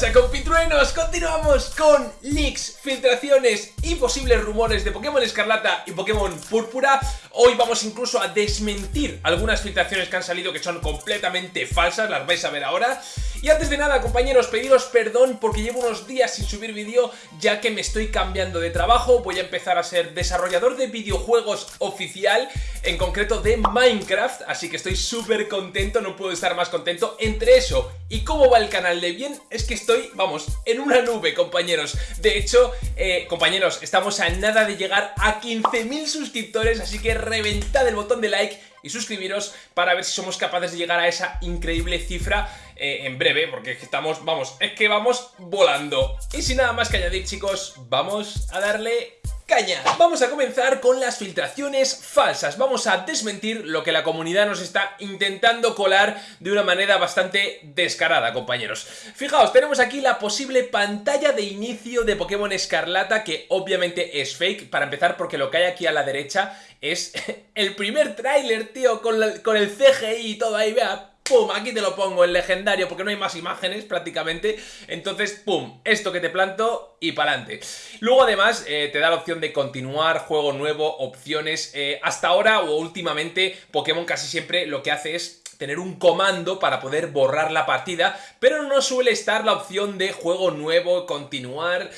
pasa compitruenos? Continuamos con leaks, filtraciones y posibles rumores de Pokémon Escarlata y Pokémon Púrpura. Hoy vamos incluso a desmentir algunas filtraciones que han salido que son completamente falsas, las vais a ver ahora. Y antes de nada compañeros, pediros perdón porque llevo unos días sin subir vídeo ya que me estoy cambiando de trabajo. Voy a empezar a ser desarrollador de videojuegos oficial, en concreto de Minecraft Así que estoy súper contento, no puedo estar más contento. Entre eso y cómo va el canal de bien es que estoy, vamos, en una nube, compañeros. De hecho, eh, compañeros, estamos a nada de llegar a 15.000 suscriptores, así que reventad el botón de like y suscribiros para ver si somos capaces de llegar a esa increíble cifra eh, en breve, porque estamos, vamos, es que vamos volando. Y sin nada más que añadir, chicos, vamos a darle caña. Vamos a comenzar con las filtraciones falsas. Vamos a desmentir lo que la comunidad nos está intentando colar de una manera bastante descarada, compañeros. Fijaos, tenemos aquí la posible pantalla de inicio de Pokémon Escarlata, que obviamente es fake, para empezar porque lo que hay aquí a la derecha es el primer tráiler, tío, con, con el CGI y todo ahí, vea, ¡pum! Aquí te lo pongo en legendario porque no hay más imágenes prácticamente. Entonces, ¡pum! Esto que te planto y para adelante. Luego además eh, te da la opción de continuar, juego nuevo, opciones. Eh, hasta ahora o últimamente Pokémon casi siempre lo que hace es tener un comando para poder borrar la partida, pero no suele estar la opción de juego nuevo, continuar...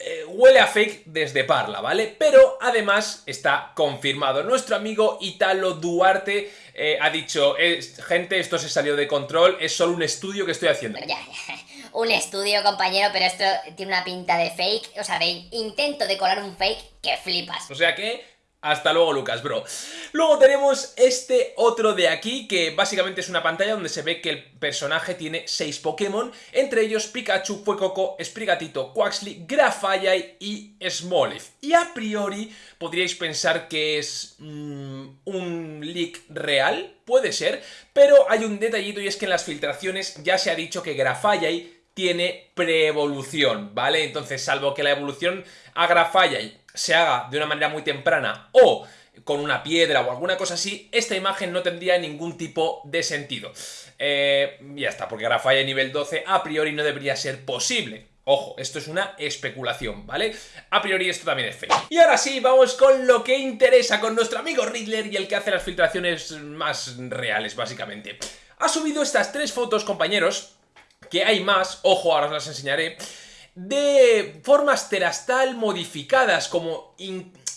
Eh, huele a fake desde Parla, ¿vale? Pero además está confirmado. Nuestro amigo Italo Duarte eh, ha dicho, gente, esto se salió de control, es solo un estudio que estoy haciendo. un estudio, compañero, pero esto tiene una pinta de fake, o sea, de intento de colar un fake que flipas. O sea que hasta luego, Lucas, bro. Luego tenemos este otro de aquí, que básicamente es una pantalla donde se ve que el personaje tiene 6 Pokémon, entre ellos Pikachu, Fuecoco, Sprigatito, Quaxly, Grafaiai y Smoliv. Y a priori podríais pensar que es mm, un leak real, puede ser, pero hay un detallito y es que en las filtraciones ya se ha dicho que Grafaiai tiene pre-evolución, ¿vale? Entonces, salvo que la evolución a Grafaiai se haga de una manera muy temprana o con una piedra o alguna cosa así, esta imagen no tendría ningún tipo de sentido. Eh, ya está, porque Grafaya nivel 12 a priori no debería ser posible. Ojo, esto es una especulación, ¿vale? A priori esto también es fake. Y ahora sí, vamos con lo que interesa, con nuestro amigo Riddler y el que hace las filtraciones más reales, básicamente. Ha subido estas tres fotos, compañeros, que hay más, ojo, ahora os las enseñaré, de formas terastal modificadas, como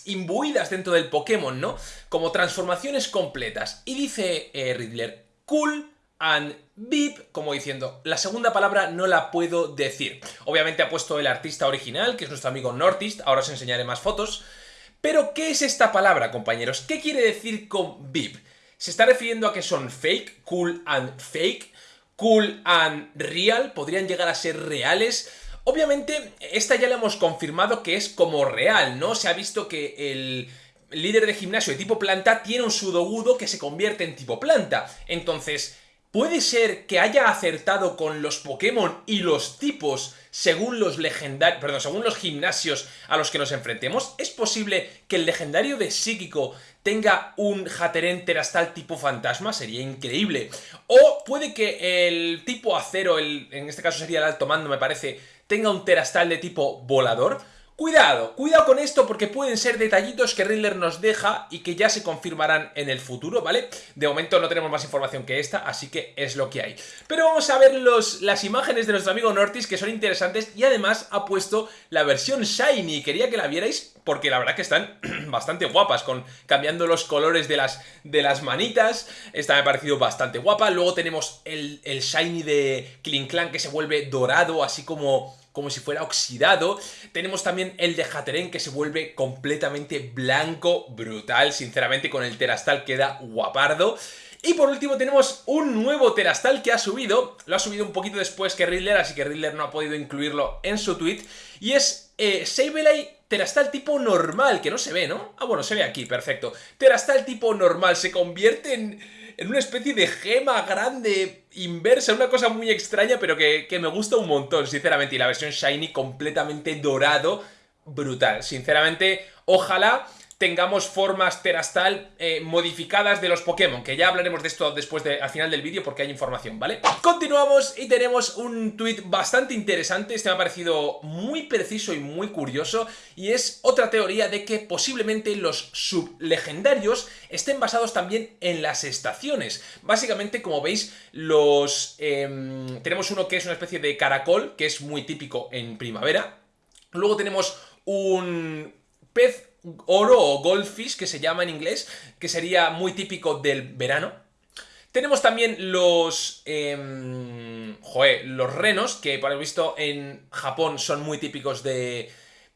imbuidas dentro del Pokémon, ¿no? Como transformaciones completas. Y dice eh, Riddler, cool and beep, como diciendo, la segunda palabra no la puedo decir. Obviamente ha puesto el artista original, que es nuestro amigo Nortist, ahora os enseñaré más fotos. Pero, ¿qué es esta palabra, compañeros? ¿Qué quiere decir con beep? ¿Se está refiriendo a que son fake, cool and fake? ¿Cool and real? ¿Podrían llegar a ser reales? Obviamente, esta ya la hemos confirmado que es como real, ¿no? Se ha visto que el líder de gimnasio de tipo planta tiene un sudogudo que se convierte en tipo planta. Entonces, ¿puede ser que haya acertado con los Pokémon y los tipos según los legendarios, perdón, según los gimnasios a los que nos enfrentemos? ¿Es posible que el legendario de psíquico tenga un Hatterene Terastal tipo fantasma? Sería increíble. O puede que el tipo acero, el, en este caso sería el alto mando me parece, tenga un terastal de tipo volador. Cuidado, cuidado con esto porque pueden ser detallitos que Riddler nos deja y que ya se confirmarán en el futuro, ¿vale? De momento no tenemos más información que esta, así que es lo que hay. Pero vamos a ver los, las imágenes de nuestro amigo Nortis que son interesantes y además ha puesto la versión Shiny. Quería que la vierais porque la verdad que están bastante guapas, con cambiando los colores de las, de las manitas. Esta me ha parecido bastante guapa. Luego tenemos el, el Shiny de Clan que se vuelve dorado, así como como si fuera oxidado. Tenemos también el de Hatterene que se vuelve completamente blanco, brutal, sinceramente con el Terastal queda guapardo. Y por último tenemos un nuevo Terastal que ha subido, lo ha subido un poquito después que Riddler, así que Riddler no ha podido incluirlo en su tweet, y es eh, Sableye Terastal tipo normal, que no se ve, ¿no? Ah, bueno, se ve aquí, perfecto. Terastal tipo normal, se convierte en en una especie de gema grande inversa, una cosa muy extraña, pero que, me gusta un montón, sinceramente. Y la versión Shiny completamente dorado, brutal. Sinceramente, ojalá tengamos formas terastal eh, modificadas de los Pokémon, que ya hablaremos de esto después de, al final del vídeo porque hay información, ¿vale? Continuamos y tenemos un tweet bastante interesante, este me ha parecido muy preciso y muy curioso, y es otra teoría de que posiblemente los sublegendarios estén basados también en las estaciones. Básicamente, como veis, los em, tenemos uno que es una especie de caracol, que es muy típico en primavera, luego tenemos un pez oro o goldfish, que se llama en inglés, que sería muy típico del verano. Tenemos también los... Eh, joder, los renos, que por lo visto en Japón son muy típicos de,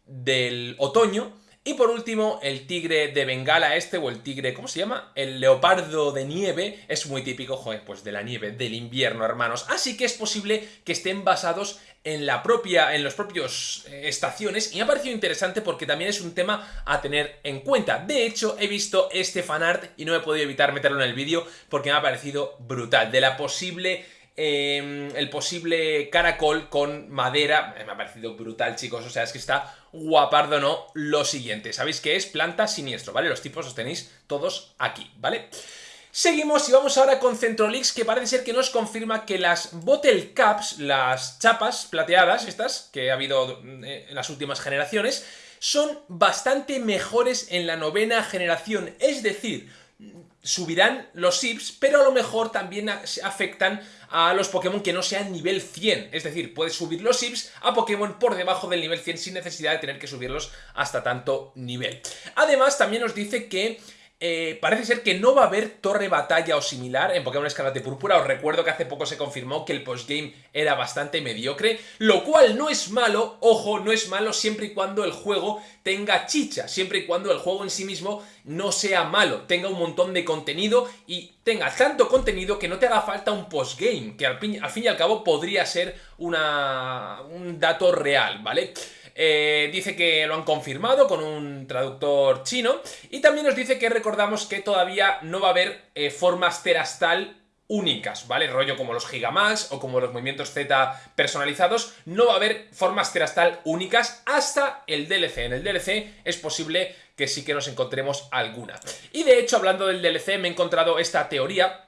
del otoño. Y por último, el tigre de Bengala este, o el tigre, ¿cómo se llama? El leopardo de nieve, es muy típico, joder, pues de la nieve, del invierno, hermanos. Así que es posible que estén basados en la propia, en los propios eh, estaciones, y me ha parecido interesante porque también es un tema a tener en cuenta. De hecho, he visto este fanart y no he podido evitar meterlo en el vídeo porque me ha parecido brutal. De la posible Em, el posible caracol con madera. Me ha parecido brutal, chicos. O sea, es que está guapardo, ¿no? Lo siguiente. Sabéis que es planta siniestro, ¿vale? Los tipos los tenéis todos aquí, ¿vale? Seguimos y vamos ahora con Centrolix, que parece ser que nos confirma que las Bottle Caps, las chapas plateadas, estas, que ha habido eh, en las últimas generaciones, son bastante mejores en la novena generación. Es decir, subirán los SIPs, pero a lo mejor también afectan a los Pokémon que no sean nivel 100. Es decir, puedes subir los SIPs a Pokémon por debajo del nivel 100 sin necesidad de tener que subirlos hasta tanto nivel. Además, también nos dice que eh, parece ser que no va a haber torre batalla o similar en Pokémon Escarlata y Púrpura. Os recuerdo que hace poco se confirmó que el postgame era bastante mediocre, lo cual no es malo, ojo, no es malo siempre y cuando el juego tenga chicha, siempre y cuando el juego en sí mismo no sea malo, tenga un montón de contenido y tenga tanto contenido que no te haga falta un postgame, que al al fin y al cabo podría ser una, un dato real, ¿vale? Eh, dice que lo han confirmado con un traductor chino y también nos dice que recordamos que todavía no va a haber eh, formas terastal únicas, ¿vale? Rollo como los Gigamax o como los movimientos Z personalizados, no va a haber formas terastal únicas hasta el DLC. En el DLC es posible que sí que nos encontremos alguna. Y de hecho, hablando del DLC, me he encontrado esta teoría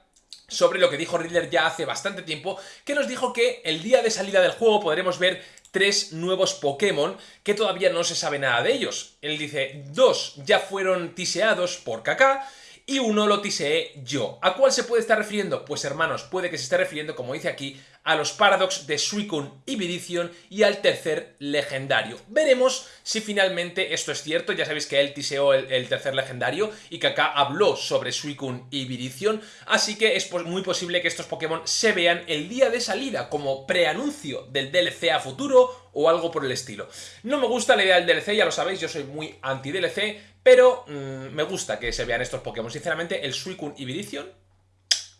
sobre lo que dijo Riddler ya hace bastante tiempo, que nos dijo que el día de salida del juego podremos ver tres nuevos Pokémon que todavía no se sabe nada de ellos. Él dice, dos ya fueron tiseados por Kaká y uno lo tiseé yo. ¿A cuál se puede estar refiriendo? Pues hermanos, puede que se esté refiriendo, como dice aquí, a los Paradox de Suicune y Viridion y al tercer legendario. Veremos si finalmente esto es cierto, ya sabéis que él tiseó el, tercer legendario y que acá habló sobre Suicune y Viridion, así que es muy posible que estos Pokémon se vean el día de salida como preanuncio del DLC a futuro o algo por el estilo. No me gusta la idea del DLC, ya lo sabéis, yo soy muy anti-DLC, pero mm, me gusta que se vean estos Pokémon. Sinceramente, el Suicune y Viridion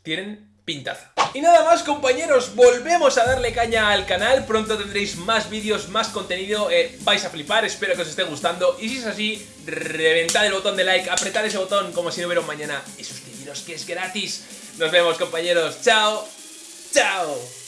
tienen pintaza. Y nada más compañeros, volvemos a darle caña al canal, pronto tendréis más vídeos, más contenido, eh, vais a flipar, espero que os esté gustando y si es así, reventad el botón de like, apretad ese botón como si no hubiera un mañana y suscribiros que es gratis. Nos vemos compañeros, chao, chao.